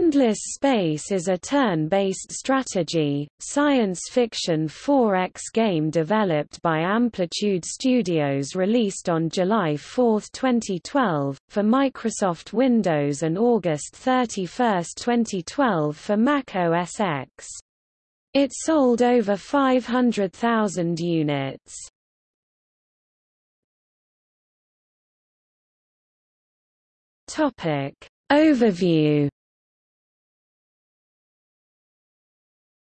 Endless Space is a turn-based strategy, science fiction 4X game developed by Amplitude Studios released on July 4, 2012, for Microsoft Windows and August 31, 2012 for Mac OS X. It sold over 500,000 units. Topic. Overview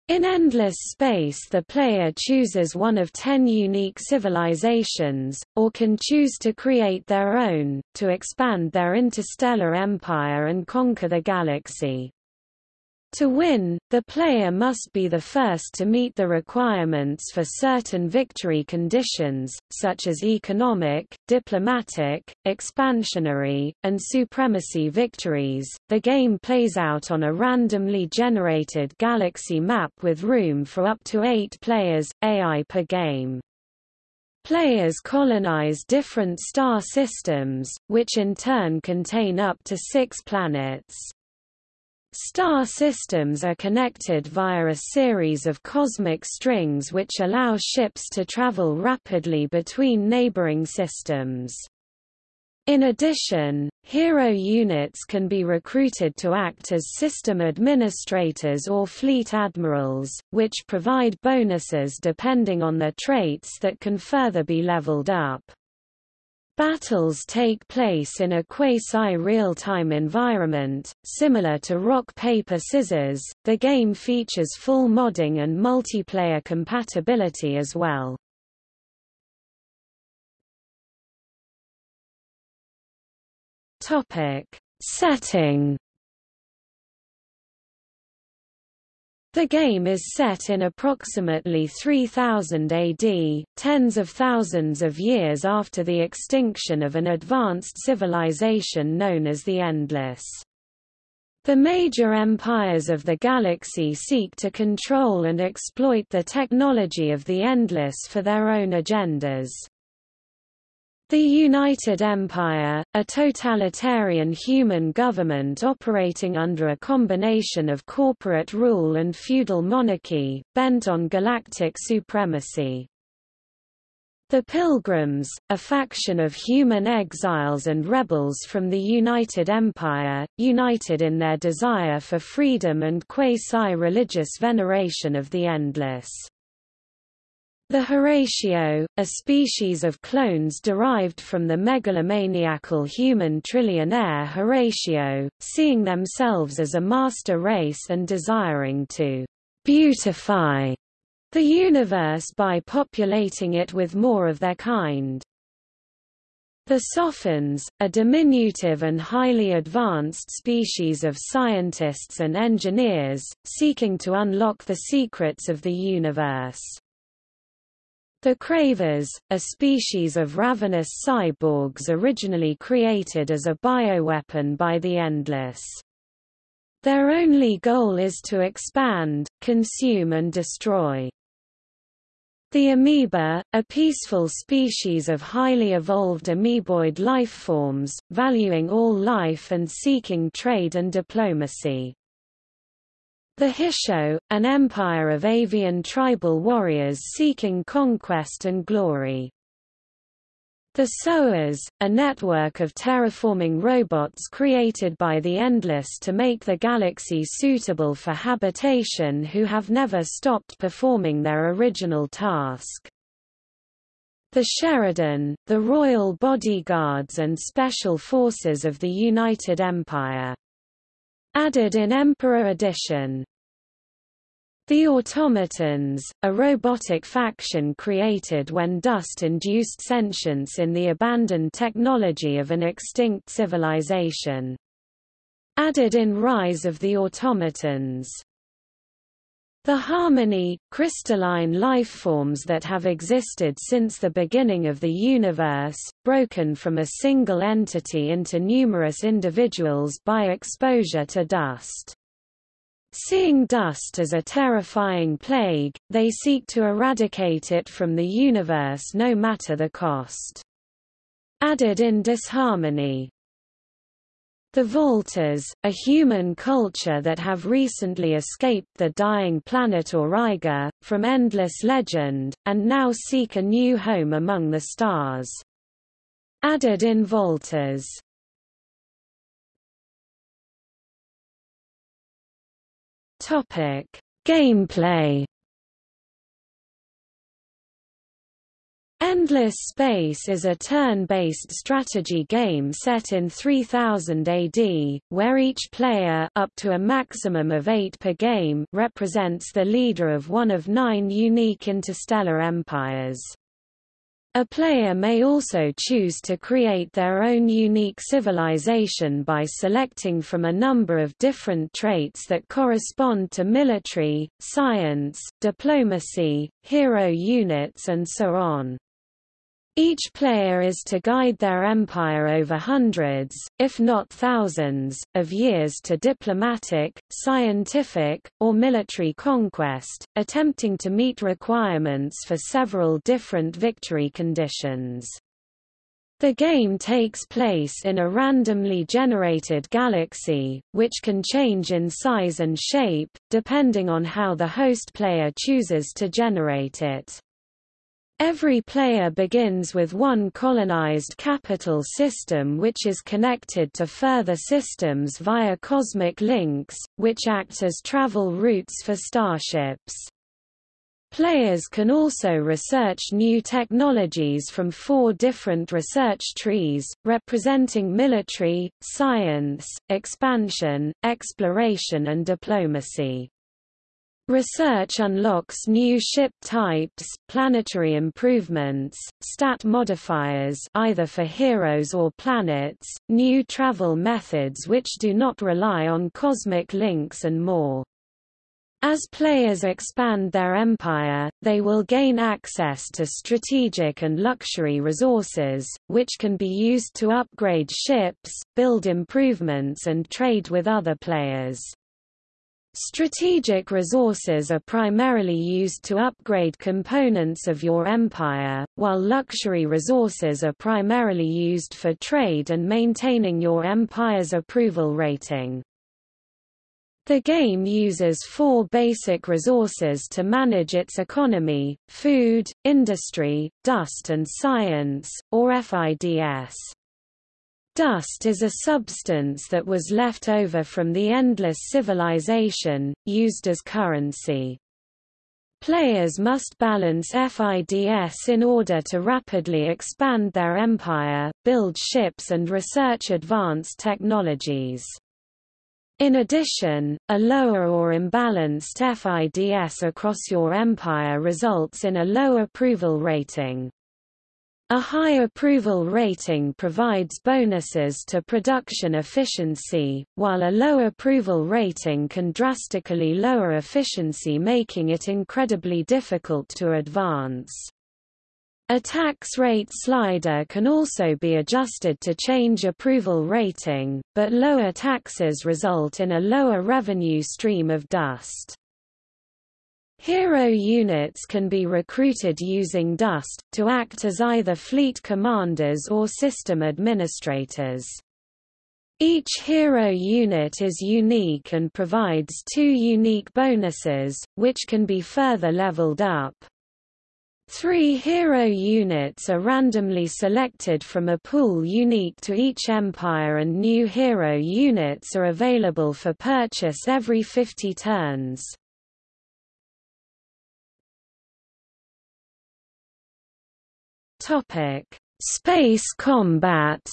In endless space the player chooses one of ten unique civilizations, or can choose to create their own, to expand their interstellar empire and conquer the galaxy. To win, the player must be the first to meet the requirements for certain victory conditions, such as economic, diplomatic, expansionary, and supremacy victories. The game plays out on a randomly generated galaxy map with room for up to eight players, AI per game. Players colonize different star systems, which in turn contain up to six planets. Star systems are connected via a series of cosmic strings which allow ships to travel rapidly between neighboring systems. In addition, hero units can be recruited to act as system administrators or fleet admirals, which provide bonuses depending on their traits that can further be leveled up. Battles take place in a quasi-real-time environment, similar to Rock Paper Scissors. The game features full modding and multiplayer compatibility as well. Topic: Setting The game is set in approximately 3000 AD, tens of thousands of years after the extinction of an advanced civilization known as the Endless. The major empires of the galaxy seek to control and exploit the technology of the Endless for their own agendas. The United Empire, a totalitarian human government operating under a combination of corporate rule and feudal monarchy, bent on galactic supremacy. The Pilgrims, a faction of human exiles and rebels from the United Empire, united in their desire for freedom and quasi-religious veneration of the Endless. The Horatio, a species of clones derived from the megalomaniacal human trillionaire Horatio, seeing themselves as a master race and desiring to beautify the universe by populating it with more of their kind. The Sophons, a diminutive and highly advanced species of scientists and engineers, seeking to unlock the secrets of the universe. The Cravers, a species of ravenous cyborgs originally created as a bioweapon by the Endless. Their only goal is to expand, consume and destroy. The amoeba, a peaceful species of highly evolved amoeboid lifeforms, valuing all life and seeking trade and diplomacy. The Hissho, an empire of avian tribal warriors seeking conquest and glory. The Sowers, a network of terraforming robots created by the Endless to make the galaxy suitable for habitation who have never stopped performing their original task. The Sheredyn, the royal bodyguards and special forces of the United Empire. Added in Emperor Edition. The Automatons, a robotic faction created when dust induced sentience in the abandoned technology of an extinct civilization. Added in Rise of the Automatons. The harmony, crystalline lifeforms that have existed since the beginning of the universe, broken from a single entity into numerous individuals by exposure to dust. Seeing dust as a terrifying plague, they seek to eradicate it from the universe no matter the cost. Added in disharmony The Vaulters, a human culture that have recently escaped the dying planet Auriga, from endless legend, and now seek a new home among the stars. Added in Topic: Gameplay Endless Space is a turn-based strategy game set in 3000 AD, where each player up to a maximum of eight per game represents the leader of one of nine unique interstellar empires. A player may also choose to create their own unique civilization by selecting from a number of different traits that correspond to military, science, diplomacy, hero units and so on. Each player is to guide their empire over hundreds, if not thousands, of years to diplomatic, scientific, or military conquest, attempting to meet requirements for several different victory conditions. The game takes place in a randomly generated galaxy, which can change in size and shape, depending on how the host player chooses to generate it. Every player begins with one colonized capital system which is connected to further systems via cosmic links, which act as travel routes for starships. Players can also research new technologies from four different research trees, representing military, science, expansion, exploration and diplomacy. Research unlocks new ship types, planetary improvements, stat modifiers either for heroes or planets, new travel methods which do not rely on cosmic links and more. As players expand their empire, they will gain access to strategic and luxury resources, which can be used to upgrade ships, build improvements and trade with other players. Strategic resources are primarily used to upgrade components of your empire, while luxury resources are primarily used for trade and maintaining your empire's approval rating. The game uses four basic resources to manage its economy, food, industry, dust and science, or FIDS. Dust is a substance that was left over from the endless civilization, used as currency. Players must balance FIDS in order to rapidly expand their empire, build ships and research advanced technologies. In addition, a lower or imbalanced FIDS across your empire results in a low approval rating. A high approval rating provides bonuses to production efficiency, while a low approval rating can drastically lower efficiency making it incredibly difficult to advance. A tax rate slider can also be adjusted to change approval rating, but lower taxes result in a lower revenue stream of dust. Hero units can be recruited using DUST, to act as either fleet commanders or system administrators. Each hero unit is unique and provides two unique bonuses, which can be further leveled up. Three hero units are randomly selected from a pool unique to each empire and new hero units are available for purchase every 50 turns. Topic: Space combat.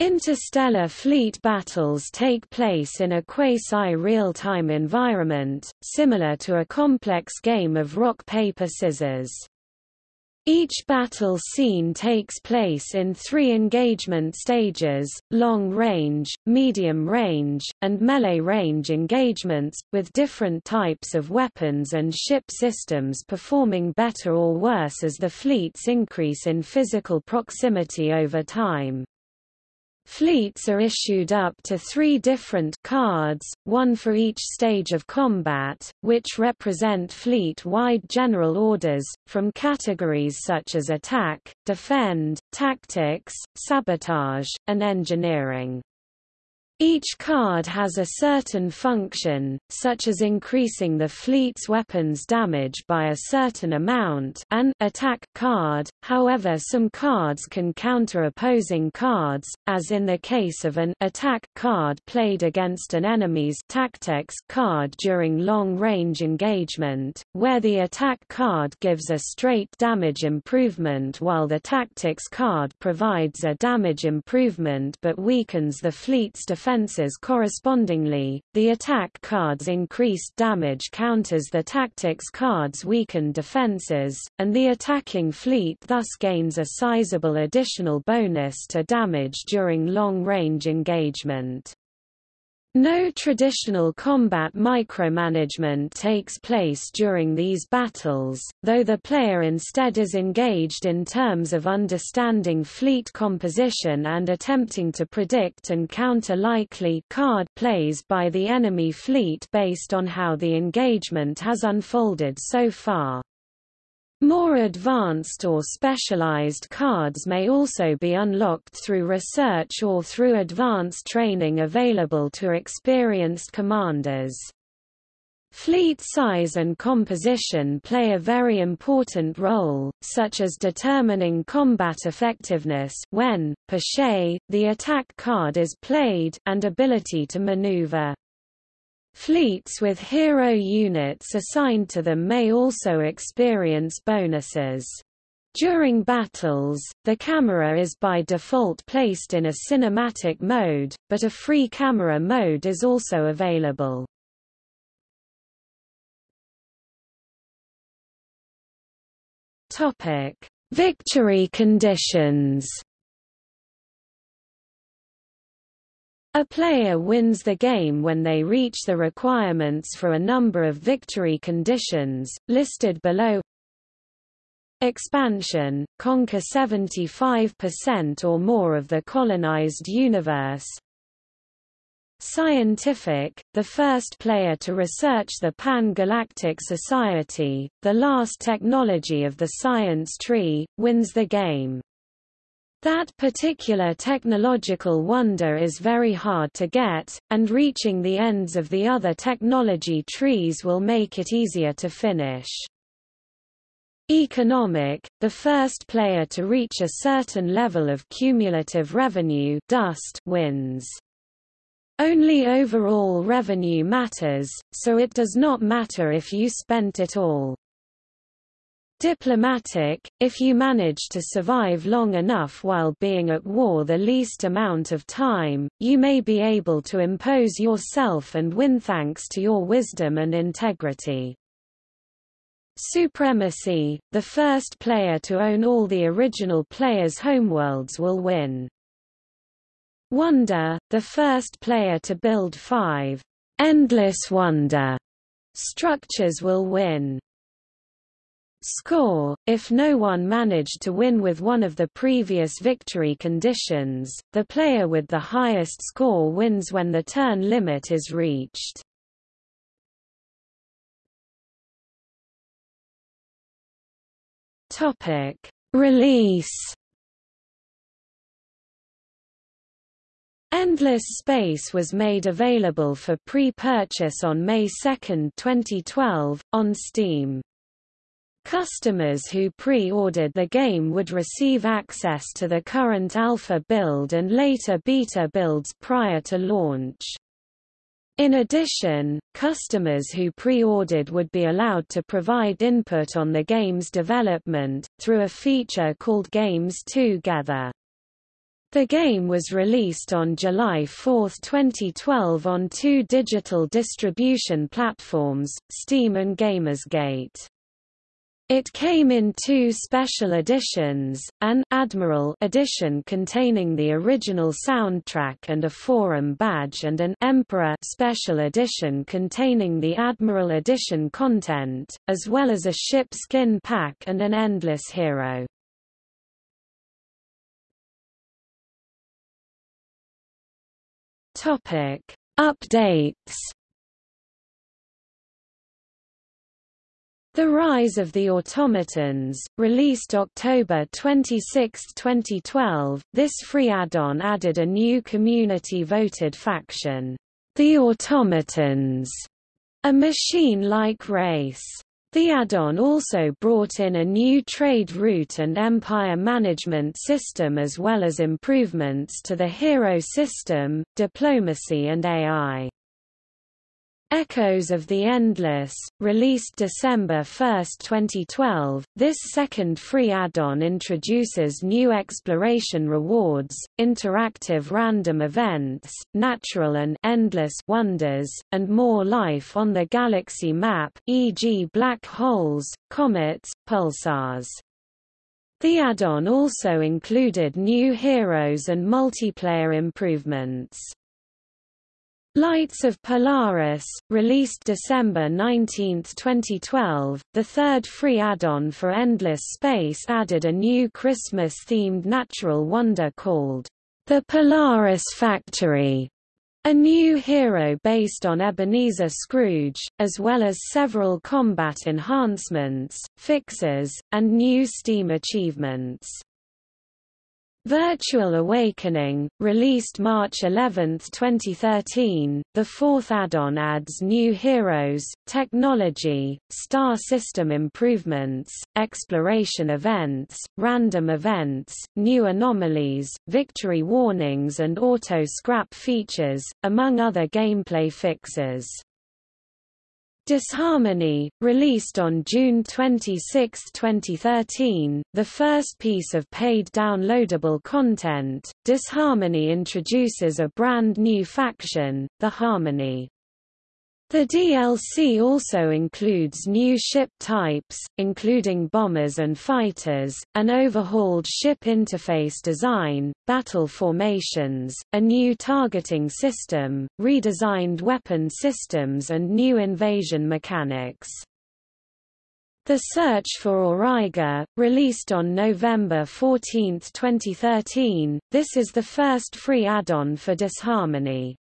Interstellar fleet battles take place in a quasi-real-time environment, similar to a complex game of rock-paper-scissors. Each battle scene takes place in three engagement stages, long-range, medium-range, and melee-range engagements, with different types of weapons and ship systems performing better or worse as the fleets increase in physical proximity over time. Fleets are issued up to three different cards, one for each stage of combat, which represent fleet-wide general orders, from categories such as attack, defend, tactics, sabotage, and engineering. Each card has a certain function, such as increasing the fleet's weapons damage by a certain amount an attack card, however some cards can counter opposing cards, as in the case of an attack card played against an enemy's tactics card during long-range engagement, where the attack card gives a straight damage improvement while the tactics card provides a damage improvement but weakens the fleet's defense defenses correspondingly, the attack card's increased damage counters the tactics card's weakened defenses, and the attacking fleet thus gains a sizable additional bonus to damage during long-range engagement. No traditional combat micromanagement takes place during these battles, though the player instead is engaged in terms of understanding fleet composition and attempting to predict and counter likely card plays by the enemy fleet based on how the engagement has unfolded so far. More advanced or specialized cards may also be unlocked through research or through advanced training available to experienced commanders. Fleet size and composition play a very important role, such as determining combat effectiveness when, per se, the attack card is played and ability to maneuver. Fleets with hero units assigned to them may also experience bonuses. During battles, the camera is by default placed in a cinematic mode, but a free camera mode is also available. Topic: Victory conditions. A player wins the game when they reach the requirements for a number of victory conditions, listed below Expansion, conquer 75% or more of the colonized universe Scientific, the first player to research the Pan-Galactic Society, the last technology of the science tree, wins the game. That particular technological wonder is very hard to get, and reaching the ends of the other technology trees will make it easier to finish. Economic, the first player to reach a certain level of cumulative revenue dust wins. Only overall revenue matters, so it does not matter if you spent it all. Diplomatic, if you manage to survive long enough while being at war the least amount of time, you may be able to impose yourself and win thanks to your wisdom and integrity. Supremacy, the first player to own all the original player's homeworlds will win. Wonder, the first player to build five endless wonder structures will win. Score – If no one managed to win with one of the previous victory conditions, the player with the highest score wins when the turn limit is reached. Release Endless Space was made available for pre-purchase on May 2, 2012, on Steam. Customers who pre-ordered the game would receive access to the current alpha build and later beta builds prior to launch. In addition, customers who pre-ordered would be allowed to provide input on the game's development, through a feature called Games2Gether. The game was released on July 4, 2012 on two digital distribution platforms, Steam and Gamersgate. It came in two special editions, an Admiral edition containing the original soundtrack and a forum badge and an Emperor special edition containing the Admiral edition content, as well as a ship skin pack and an Endless Hero. Topic: Updates. The Rise of the Automatons, released October 26, 2012, this free add-on added a new community-voted faction, the Automatons, a machine-like race. The add-on also brought in a new trade route and empire management system as well as improvements to the hero system, diplomacy and AI. Echoes of the Endless, released December 1, 2012, this second free add-on introduces new exploration rewards, interactive random events, natural and endless wonders, and more life on the galaxy map e.g. black holes, comets, pulsars. The add-on also included new heroes and multiplayer improvements. Lights of Polaris, released December 19, 2012, the third free add-on for Endless Space added a new Christmas-themed natural wonder called the Polaris Factory, a new hero based on Ebenezer Scrooge, as well as several combat enhancements, fixes, and new Steam achievements. Virtual Awakening, released March 11, 2013, the fourth add-on adds new heroes, technology, star system improvements, exploration events, random events, new anomalies, victory warnings and auto-scrap features, among other gameplay fixes. Disharmony, released on June 26, 2013, the first piece of paid downloadable content, Disharmony introduces a brand new faction, the Harmony. The DLC also includes new ship types, including bombers and fighters, an overhauled ship interface design, battle formations, a new targeting system, redesigned weapon systems and new invasion mechanics. The Search for Auriga, released on November 14, 2013, this is the first free add-on for Disharmony.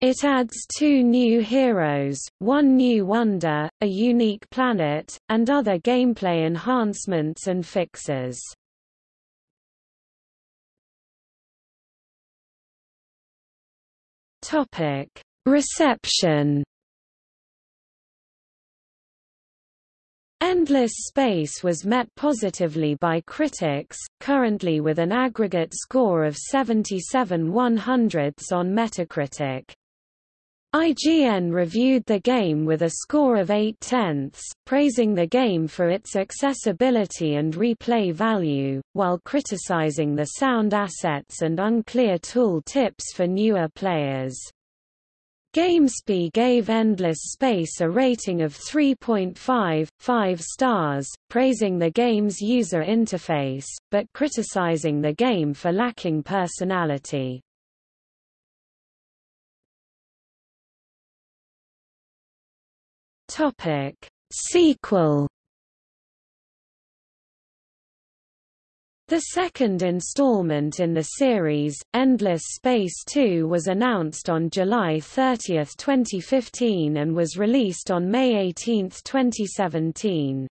It adds two new heroes, one new wonder, a unique planet, and other gameplay enhancements and fixes. Topic: Reception. Endless Space was met positively by critics, currently with an aggregate score of 77 100ths on Metacritic. IGN reviewed the game with a score of 8 tenths, praising the game for its accessibility and replay value, while criticizing the sound assets and unclear tool tips for newer players. GameSpy gave Endless Space a rating of 3.5, 5 stars, praising the game's user interface, but criticizing the game for lacking personality. Topic Sequel The second installment in the series, Endless Space 2 was announced on July 30, 2015 and was released on May 18, 2017.